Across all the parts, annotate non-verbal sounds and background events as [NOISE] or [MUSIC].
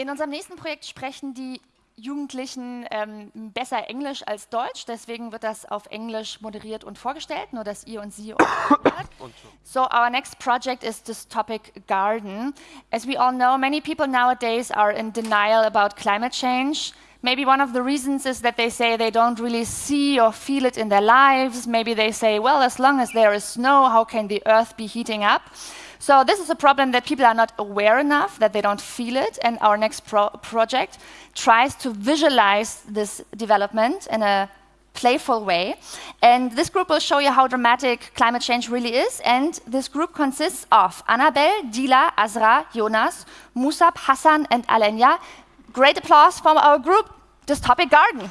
In unserem nächsten Projekt sprechen die Jugendlichen ähm, besser Englisch als Deutsch, deswegen wird das auf Englisch moderiert und vorgestellt, nur dass ihr und sie [COUGHS] So our next project is this topic garden. As we all know, many people nowadays are in denial about climate change. Maybe one of the reasons is that they say they don't really see or feel it in their lives. Maybe they say, well, as long as there is snow, how can the earth be heating up? So this is a problem that people are not aware enough, that they don't feel it, and our next pro project tries to visualize this development in a playful way. And this group will show you how dramatic climate change really is, and this group consists of Annabelle, Dila, Azra, Jonas, Musab, Hassan, and Alenya. Great applause from our group, Dystopic Garden.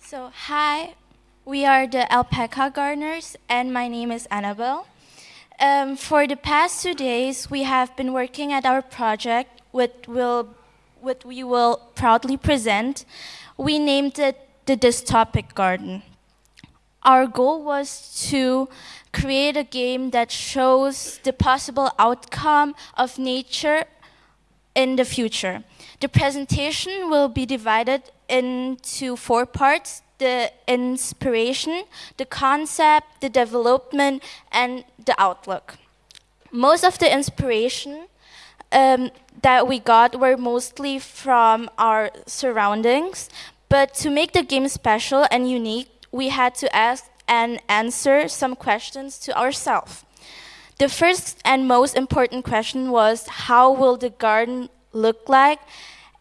So, hi, we are the alpaca gardeners, and my name is Annabelle. Um, for the past two days, we have been working at our project, which, will, which we will proudly present. We named it the Dystopic Garden. Our goal was to create a game that shows the possible outcome of nature in the future. The presentation will be divided into four parts the inspiration, the concept, the development, and the outlook. Most of the inspiration um, that we got were mostly from our surroundings, but to make the game special and unique, we had to ask and answer some questions to ourselves. The first and most important question was, how will the garden look like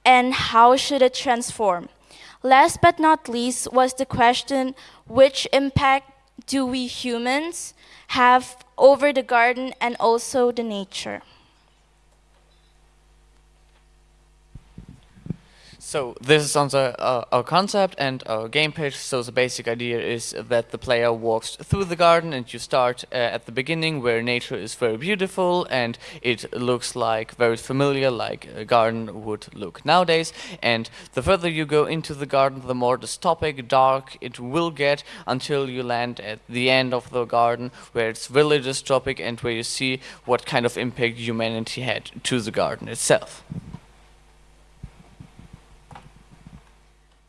and how should it transform? Last but not least was the question, which impact do we humans have over the garden and also the nature? So this is on uh, our concept and our game page. So the basic idea is that the player walks through the garden and you start uh, at the beginning where nature is very beautiful and it looks like very familiar like a garden would look nowadays. And the further you go into the garden, the more dystopic, dark it will get until you land at the end of the garden where it's really dystopic and where you see what kind of impact humanity had to the garden itself.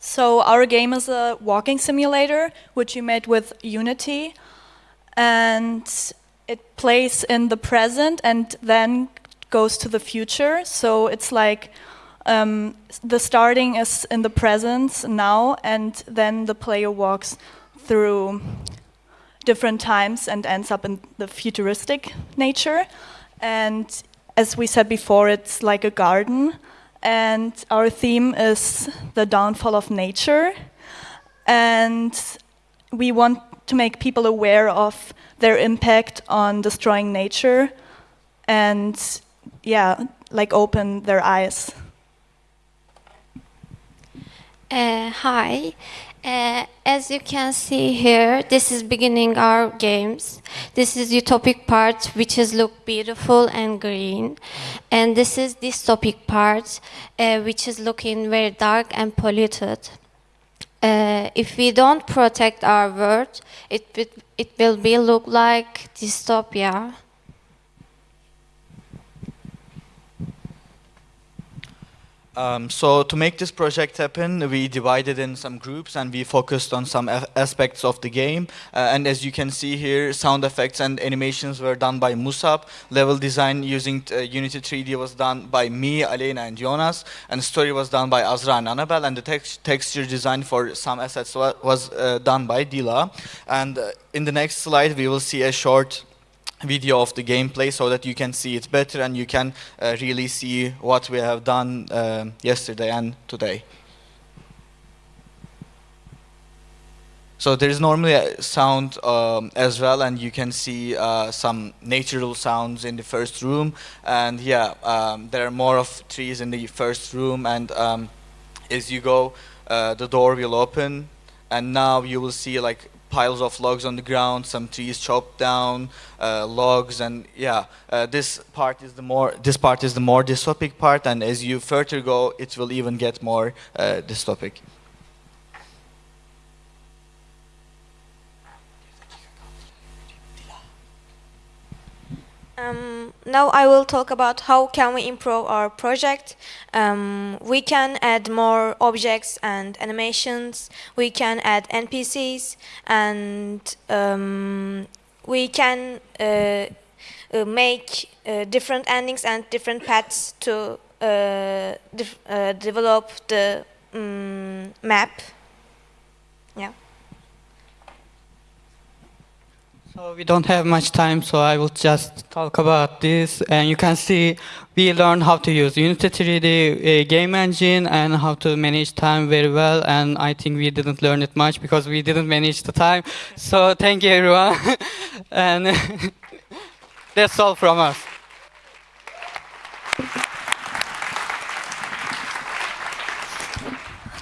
So our game is a walking simulator, which you made with Unity. And it plays in the present and then goes to the future. So it's like um, the starting is in the present now, and then the player walks through different times and ends up in the futuristic nature. And as we said before, it's like a garden and our theme is the downfall of nature. And we want to make people aware of their impact on destroying nature and, yeah, like open their eyes. Uh, hi. Uh, as you can see here, this is beginning our games. This is utopic part, which is look beautiful and green. And this is dystopic part, uh, which is looking very dark and polluted. Uh, if we don't protect our world, it, it, it will be look like dystopia. Um, so to make this project happen, we divided in some groups and we focused on some aspects of the game. Uh, and as you can see here, sound effects and animations were done by Musab. Level design using uh, Unity 3D was done by me, Alena, and Jonas. And story was done by Azra and Annabelle. And the text texture design for some assets was uh, done by Dila. And uh, in the next slide, we will see a short video of the gameplay so that you can see it better and you can uh, really see what we have done uh, yesterday and today. So there is normally a sound um, as well and you can see uh, some natural sounds in the first room and yeah um, there are more of trees in the first room and um, as you go uh, the door will open and now you will see like piles of logs on the ground, some trees chopped down, uh, logs, and yeah, uh, this part is the more this part is the more dystopic part, and as you further go, it will even get more uh, dystopic. Um, now I will talk about how can we improve our project. Um, we can add more objects and animations. We can add NPCs and um, we can uh, uh, make uh, different endings and different paths to uh, uh, develop the um, map. Yeah. So we don't have much time, so I will just talk about this. And you can see we learned how to use Unity 3D uh, game engine and how to manage time very well. And I think we didn't learn it much because we didn't manage the time. So thank you, everyone. [LAUGHS] and [LAUGHS] that's all from us.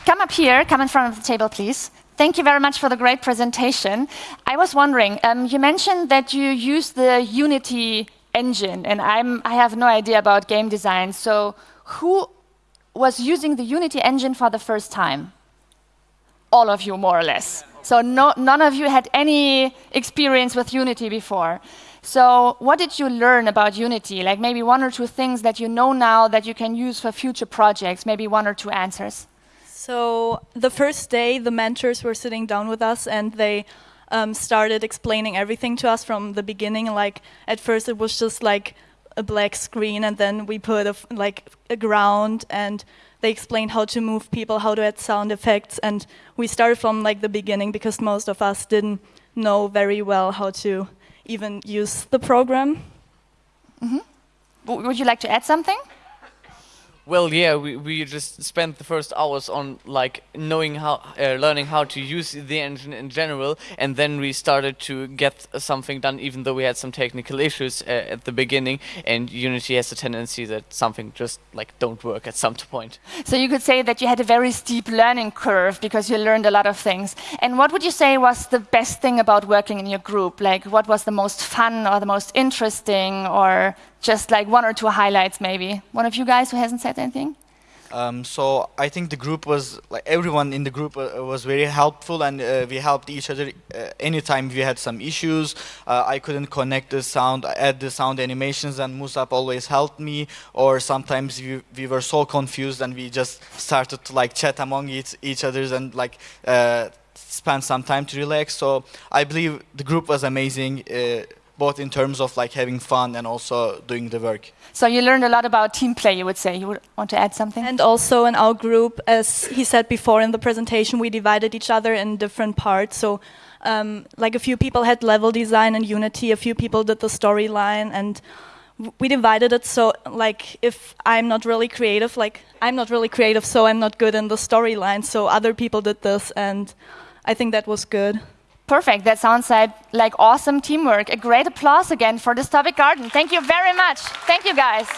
Come up here, come in front of the table, please. Thank you very much for the great presentation. I was wondering, um, you mentioned that you use the Unity engine, and I'm, I have no idea about game design. So who was using the Unity engine for the first time? All of you, more or less. So no, none of you had any experience with Unity before. So what did you learn about Unity? Like maybe one or two things that you know now that you can use for future projects, maybe one or two answers. So the first day, the mentors were sitting down with us and they um, started explaining everything to us from the beginning. Like at first, it was just like a black screen, and then we put a, like a ground, and they explained how to move people, how to add sound effects, and we started from like the beginning because most of us didn't know very well how to even use the program. Mm -hmm. Would you like to add something? Well, yeah, we, we just spent the first hours on like knowing how, uh, learning how to use the engine in general, and then we started to get something done, even though we had some technical [LAUGHS] issues uh, at the beginning. And Unity has a tendency that something just like don't work at some [LAUGHS] point. So you could say that you had a very steep learning curve because you learned a lot of things. And what would you say was the best thing about working in your group? Like, what was the most fun or the most interesting or just like one or two highlights maybe. One of you guys who hasn't said anything? Um, so I think the group was like everyone in the group uh, was very helpful, and uh, we helped each other uh, anytime we had some issues. Uh, I couldn't connect the sound, add the sound animations, and Musab always helped me. Or sometimes we, we were so confused, and we just started to like chat among each each others and like uh, spend some time to relax. So I believe the group was amazing. Both in terms of like having fun and also doing the work. So you learned a lot about team play, you would say. You would want to add something? And also in our group, as he said before in the presentation, we divided each other in different parts. So um, like a few people had level design and Unity, a few people did the storyline and we divided it so like if I'm not really creative, like I'm not really creative, so I'm not good in the storyline. So other people did this and I think that was good. Perfect. That sounds like, like awesome teamwork. A great applause again for Dystopic Garden. Thank you very much. Thank you, guys.